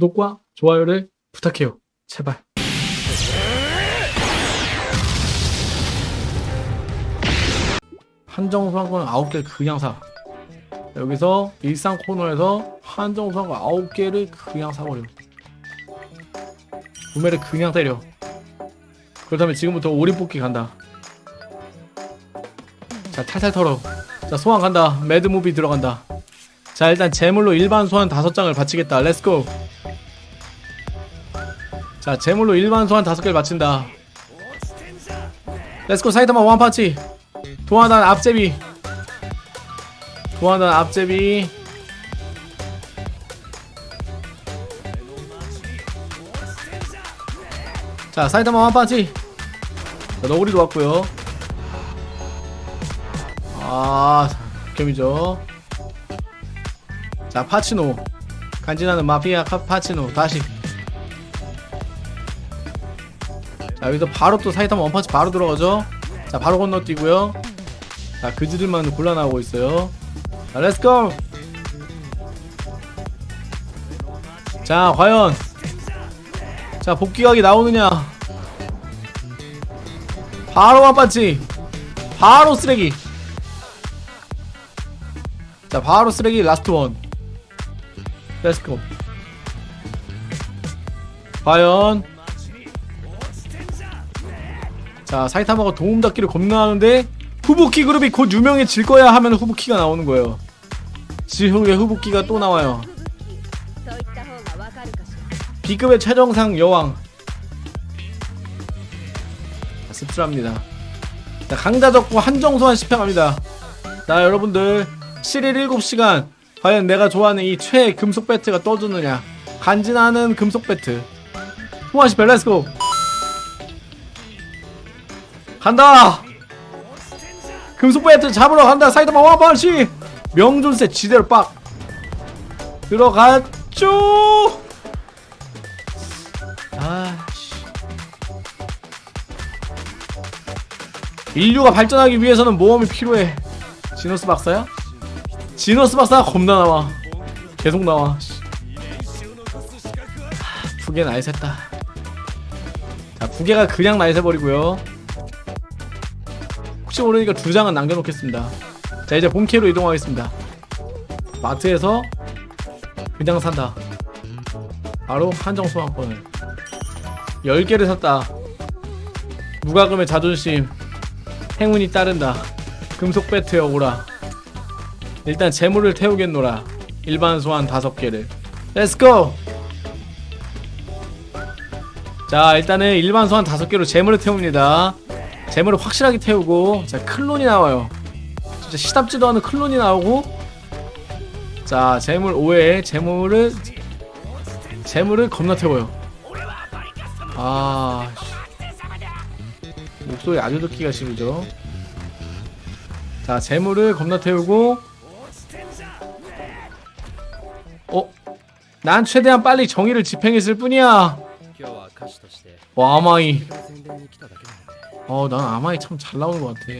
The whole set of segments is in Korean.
구독과 좋아요를 부탁해요. 제발. 한정수 한건 9개 그냥 사. 여기서 일상 코너에서 한정수 한거 9개를 그냥 사버려. 구매를 그냥 때려. 그렇다면 지금부터 오리 뽑기 간다. 자, 탈탈 털어. 자, 소환 간다. 매드무비 들어간다. 자, 일단 제물로 일반 소환 5장을 바치겠다. let's go. 자, 제물로 일반 소환 5개를 바친다. let's go 사이타마 one punch. 도화단 앞제비. 도화단 앞제비. 자, 사이타마 one punch. 자, 너구리도 왔고요. 아, 겸이죠. 자, 파치노. 간지나는 마피아 카, 파치노. 다시. 자, 여기서 바로 또 사이타마 원파치 바로 들어가죠. 자, 바로 건너뛰고요. 자, 그지들만 곤란하고 있어요. 자, 렛츠고! 자, 과연. 자, 복귀각이 나오느냐. 바로 one punch. 바로 쓰레기. 자, 바로 쓰레기 last one. let's go. 과연. 자 사이타마가 도움닫기를 겁나 하는데 후부키 그룹이 곧 유명해질 거야 하면 후부키가 나오는 거예요. 지후에 후부키가 또 나와요? B급의 최정상 여왕. 자, 씁쓸합니다. 자, 강자 적고 한정소환 시평합니다. 자 여러분들 7일 7시간 과연 내가 좋아하는 이 최애 금속 배트가 떠주느냐? 간지나는 금속 배트. 호환시 밸런스고! 간다. 금속 배트 잡으러 간다. 사이드만 와반시 명존세 지대로 빡. 들어갔죠. 아씨. 인류가 발전하기 위해서는 모험이 필요해. 지노스 박사야? 지노스 박사가 겁나 나와. 계속 나와. 씨. 하, 부계 나이 샜다. 자 부계가 그냥 나이 새버리고요 혹시 모르니까 두 장은 남겨놓겠습니다. 자 이제 본캐로 이동하겠습니다. 마트에서 그냥 산다. 바로 한정 소환권을. 10개를 샀다. 무과금의 자존심. 행운이 따른다. 금속 배트여 오라 일단 제물을 태우겠노라. 일반 소환 5개를. let's go 자 일단은 일반 소환 5개로 제물을 태웁니다 재물을 확실하게 태우고 자 클론이 나와요. 진짜 시답지도 않은 클론이 나오고 자 재물 5에 재물을 재물을 겁나 태워요. 아 목소리 아주 듣기가 싫죠. 자 재물을 겁나 태우고 어? 난 최대한 빨리 정의를 집행했을 뿐이야. 아마이. 어 난 아마이 참 잘 나오는 것 같아.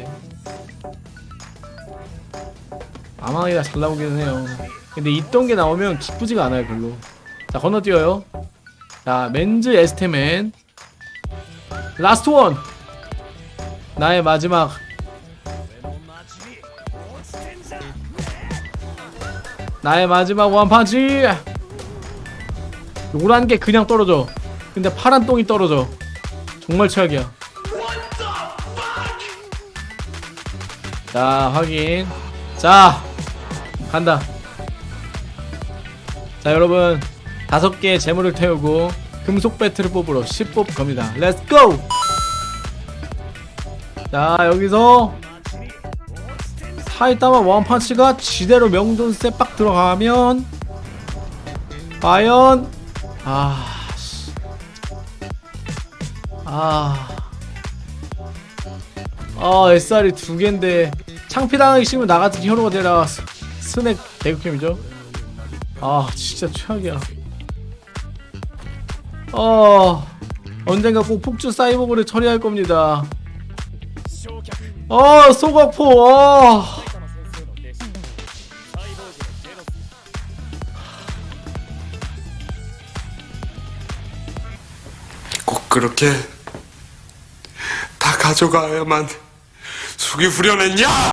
아마이가 잘 나오기는 해요. 근데 있던 게 나오면 기쁘지가 않아요 별로. 자 건너뛰어요. 자 맨즈 에스테맨. last one! 나의 마지막. 나의 마지막 one punch! 노란 게 그냥 떨어져. 근데 파란 똥이 떨어져. 정말 최악이야 자 확인. 자 간다. 자 여러분. 다섯 개의 제물을 태우고 금속 배트를 뽑으러 10뽑 갑니다. let's go 자 여기서 사이타마 one punch가 지대로 명존세 빡 들어가면 과연 아 씨. 아. 아, SR이 두 개인데 창피당하기 싫으면 나 같은 현우가 되라 스- 스낵 대극혐이죠. 아, 진짜 최악이야. 어, 언젠가 꼭 폭주 사이버그를 처리할 겁니다. 어, 소각포, 어. 그렇게 다 가져가야만 속이 후련했냐?